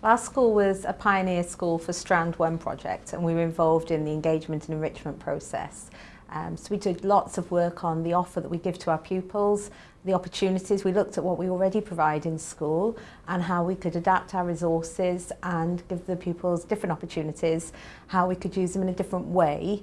Our school was a pioneer school for Strand One project and we were involved in the engagement and enrichment process. Um, so we did lots of work on the offer that we give to our pupils, the opportunities. We looked at what we already provide in school and how we could adapt our resources and give the pupils different opportunities, how we could use them in a different way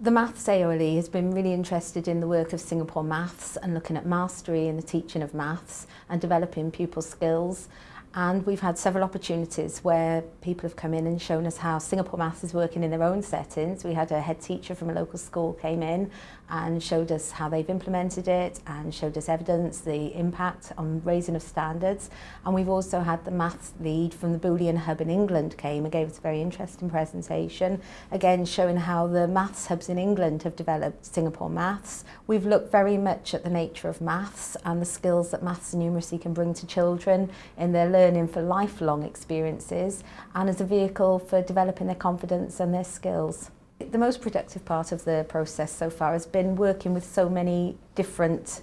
The Maths AOLE has been really interested in the work of Singapore Maths and looking at mastery in the teaching of maths and developing pupil skills And we've had several opportunities where people have come in and shown us how Singapore Maths is working in their own settings. We had a head teacher from a local school came in and showed us how they've implemented it and showed us evidence, the impact on raising of standards. And we've also had the maths lead from the Boolean Hub in England came and gave us a very interesting presentation, again showing how the maths hubs in England have developed Singapore Maths. We've looked very much at the nature of maths and the skills that maths and numeracy can bring to children in their learning learning for lifelong experiences and as a vehicle for developing their confidence and their skills. The most productive part of the process so far has been working with so many different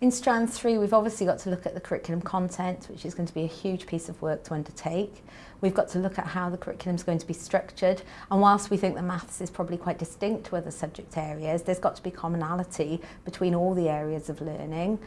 In strand three, we've obviously got to look at the curriculum content, which is going to be a huge piece of work to undertake. We've got to look at how the curriculum is going to be structured. And whilst we think the maths is probably quite distinct to other subject areas, there's got to be commonality between all the areas of learning.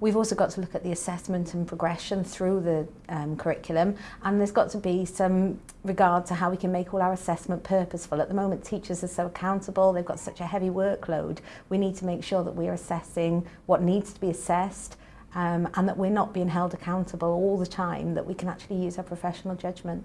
We've also got to look at the assessment and progression through the um, curriculum and there's got to be some regard to how we can make all our assessment purposeful. At the moment teachers are so accountable, they've got such a heavy workload. We need to make sure that we are assessing what needs to be assessed um, and that we're not being held accountable all the time, that we can actually use our professional judgment.